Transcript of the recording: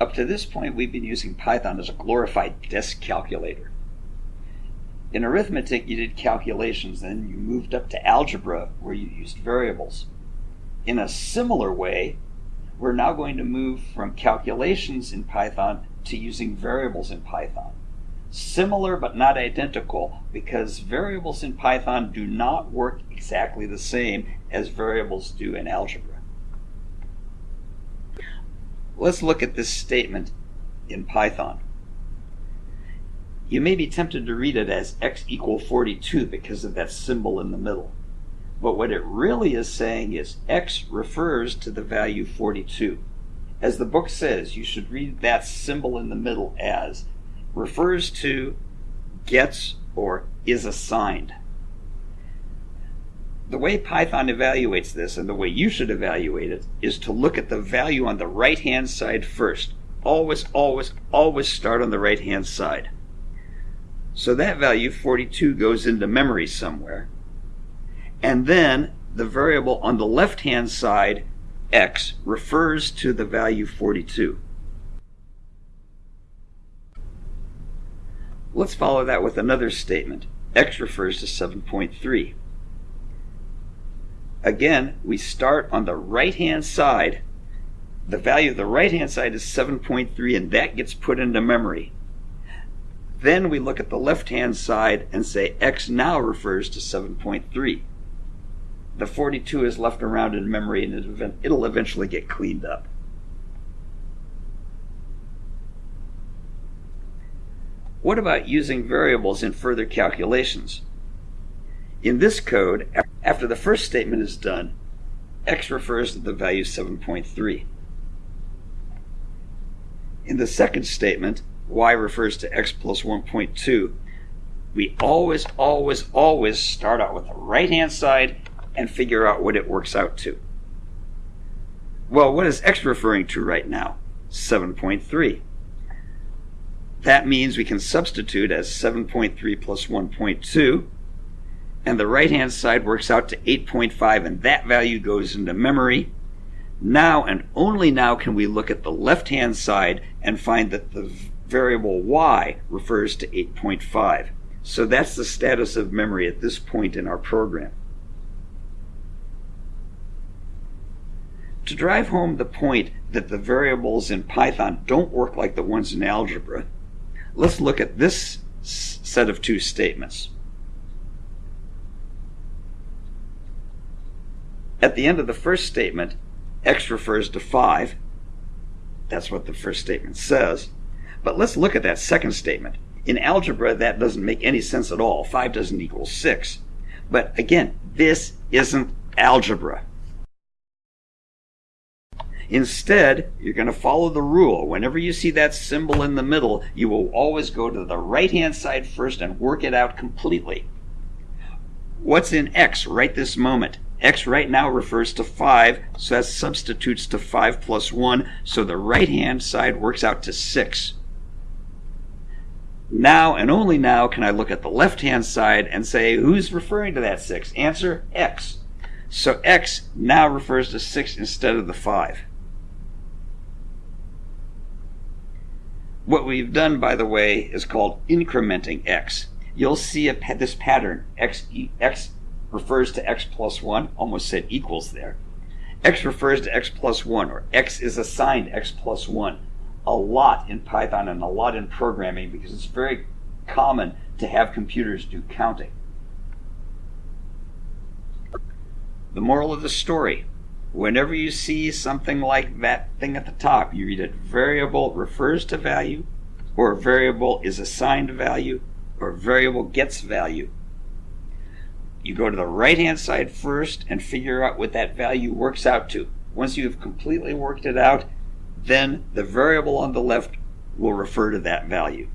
Up to this point, we've been using Python as a glorified desk calculator. In arithmetic, you did calculations, then you moved up to algebra where you used variables. In a similar way, we're now going to move from calculations in Python to using variables in Python. Similar but not identical because variables in Python do not work exactly the same as variables do in algebra. Let's look at this statement in Python. You may be tempted to read it as x equal 42 because of that symbol in the middle. But what it really is saying is x refers to the value 42. As the book says, you should read that symbol in the middle as refers to, gets, or is assigned. The way Python evaluates this, and the way you should evaluate it, is to look at the value on the right hand side first. Always, always, always start on the right hand side. So that value, 42, goes into memory somewhere. And then the variable on the left hand side, x, refers to the value 42. Let's follow that with another statement. x refers to 7.3. Again, we start on the right hand side. The value of the right hand side is 7.3 and that gets put into memory. Then we look at the left hand side and say x now refers to 7.3 the 42 is left around in memory and it'll eventually get cleaned up. What about using variables in further calculations? In this code, after the first statement is done, x refers to the value 7.3. In the second statement, y refers to x plus 1.2. We always, always, always start out with the right-hand side and figure out what it works out to. Well, what is x referring to right now? 7.3. That means we can substitute as 7.3 plus 1.2, and the right hand side works out to 8.5, and that value goes into memory. Now and only now can we look at the left hand side and find that the variable y refers to 8.5. So that's the status of memory at this point in our program. To drive home the point that the variables in Python don't work like the ones in algebra, let's look at this set of two statements. At the end of the first statement, x refers to 5. That's what the first statement says. But let's look at that second statement. In algebra, that doesn't make any sense at all. 5 doesn't equal 6. But again, this isn't algebra. Instead, you're going to follow the rule. Whenever you see that symbol in the middle, you will always go to the right hand side first and work it out completely. What's in x right this moment? X right now refers to 5, so that substitutes to 5 plus 1, so the right hand side works out to 6. Now and only now can I look at the left hand side and say, who's referring to that 6? Answer, x. So x now refers to 6 instead of the 5. What we've done, by the way, is called incrementing x. You'll see a, this pattern. X, x refers to x plus 1, almost said equals there. x refers to x plus 1, or x is assigned x plus 1. A lot in Python and a lot in programming because it's very common to have computers do counting. The moral of the story Whenever you see something like that thing at the top, you read it variable refers to value, or variable is assigned value, or variable gets value. You go to the right hand side first and figure out what that value works out to. Once you've completely worked it out, then the variable on the left will refer to that value.